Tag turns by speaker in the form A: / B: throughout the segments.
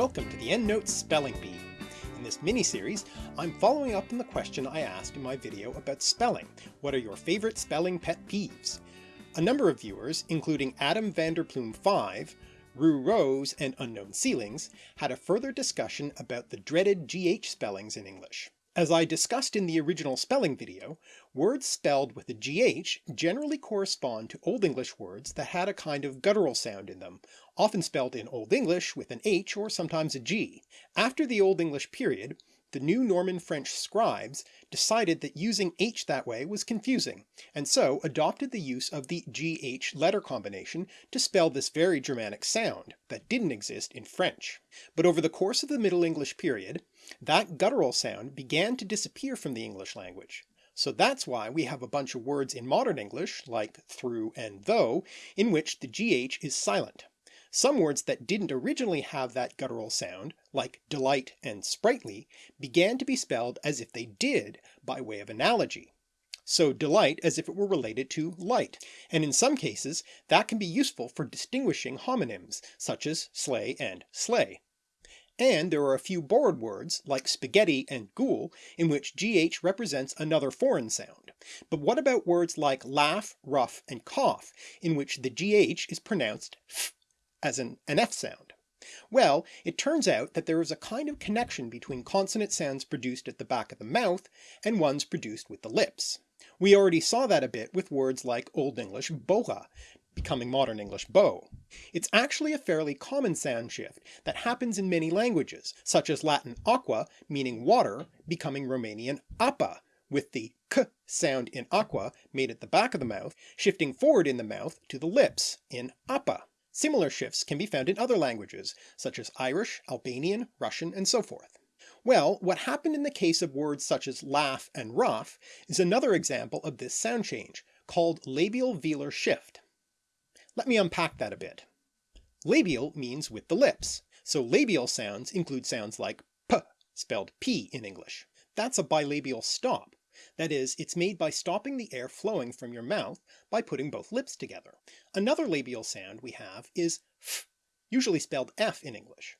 A: Welcome to the EndNote Spelling Bee. In this mini-series, I'm following up on the question I asked in my video about spelling, what are your favourite spelling pet peeves? A number of viewers, including Adam Vanderplume 5, Rue Rose and Unknown Ceilings, had a further discussion about the dreaded GH spellings in English. As I discussed in the original spelling video, words spelled with a GH generally correspond to Old English words that had a kind of guttural sound in them, often spelled in Old English with an H or sometimes a G. After the Old English period, the new Norman French scribes decided that using H that way was confusing, and so adopted the use of the GH letter combination to spell this very Germanic sound that didn't exist in French. But over the course of the Middle English period, that guttural sound began to disappear from the English language. So that's why we have a bunch of words in modern English, like through and though, in which the GH is silent. Some words that didn't originally have that guttural sound, like delight and sprightly, began to be spelled as if they did, by way of analogy. So delight as if it were related to light, and in some cases that can be useful for distinguishing homonyms, such as sleigh and slay. And there are a few borrowed words, like spaghetti and ghoul, in which gh represents another foreign sound. But what about words like laugh, rough, and cough, in which the gh is pronounced f as an an F sound? Well, it turns out that there is a kind of connection between consonant sounds produced at the back of the mouth and ones produced with the lips. We already saw that a bit with words like Old English boha, becoming modern English bow. It's actually a fairly common sound shift that happens in many languages, such as Latin aqua, meaning water, becoming Romanian apa, with the k sound in aqua made at the back of the mouth, shifting forward in the mouth to the lips in apa. Similar shifts can be found in other languages, such as Irish, Albanian, Russian, and so forth. Well, what happened in the case of words such as laugh and rough is another example of this sound change, called labial velar shift. Let me unpack that a bit. Labial means with the lips, so labial sounds include sounds like p, spelled p in English. That's a bilabial stop, that is, it's made by stopping the air flowing from your mouth by putting both lips together. Another labial sound we have is f, usually spelled f in English.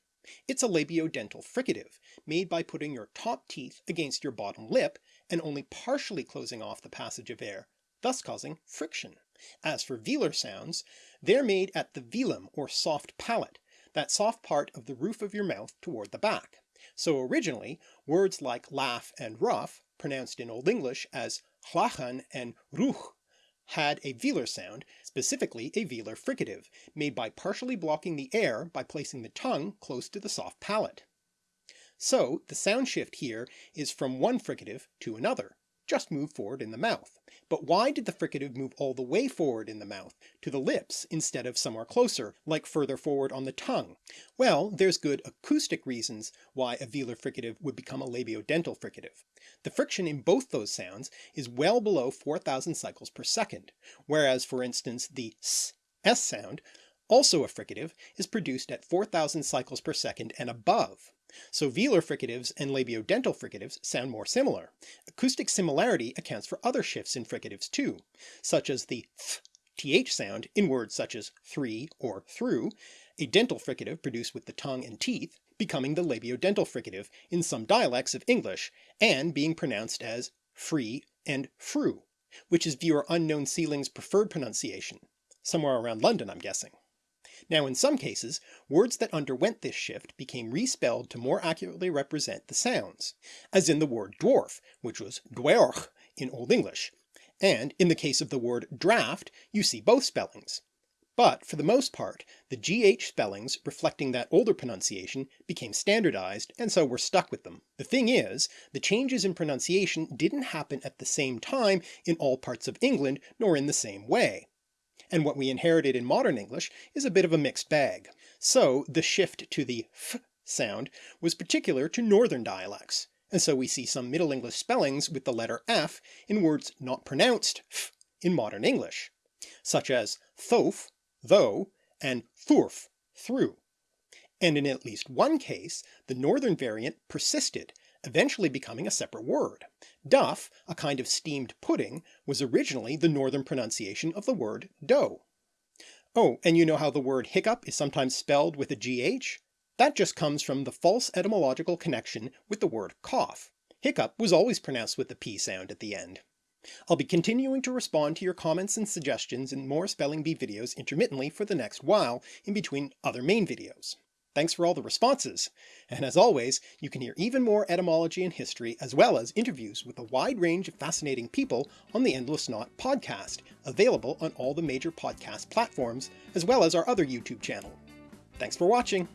A: It's a labiodental fricative, made by putting your top teeth against your bottom lip and only partially closing off the passage of air, thus causing friction. As for velar sounds, they're made at the velum or soft palate, that soft part of the roof of your mouth toward the back. So originally, words like laugh and rough pronounced in Old English as hlachan and ruch, had a velar sound, specifically a velar fricative, made by partially blocking the air by placing the tongue close to the soft palate. So the sound shift here is from one fricative to another, just move forward in the mouth. But why did the fricative move all the way forward in the mouth, to the lips, instead of somewhere closer, like further forward on the tongue? Well, there's good acoustic reasons why a velar fricative would become a labiodental fricative. The friction in both those sounds is well below 4,000 cycles per second, whereas for instance the s, s sound also a fricative, is produced at 4,000 cycles per second and above. So velar fricatives and labiodental fricatives sound more similar. Acoustic similarity accounts for other shifts in fricatives too, such as the th th sound in words such as three or through, a dental fricative produced with the tongue and teeth, becoming the labiodental fricative in some dialects of English, and being pronounced as free and frew, which is viewer unknown Seeling's preferred pronunciation, somewhere around London I'm guessing. Now in some cases, words that underwent this shift became respelled to more accurately represent the sounds, as in the word dwarf, which was dwerch in Old English, and in the case of the word draft you see both spellings. But for the most part, the GH spellings reflecting that older pronunciation became standardized and so we're stuck with them. The thing is, the changes in pronunciation didn't happen at the same time in all parts of England nor in the same way, and what we inherited in modern English is a bit of a mixed bag. So the shift to the f sound was particular to northern dialects, and so we see some Middle English spellings with the letter f in words not pronounced f in modern English, such as thof, though, and thurf, through. And in at least one case, the northern variant persisted eventually becoming a separate word. Duff, a kind of steamed pudding, was originally the northern pronunciation of the word dough. Oh, and you know how the word hiccup is sometimes spelled with a gh? That just comes from the false etymological connection with the word cough. Hiccup was always pronounced with the p sound at the end. I'll be continuing to respond to your comments and suggestions in more Spelling Bee videos intermittently for the next while, in between other main videos. Thanks for all the responses! And as always, you can hear even more etymology and history as well as interviews with a wide range of fascinating people on the Endless Knot podcast, available on all the major podcast platforms, as well as our other YouTube channel. Thanks for watching!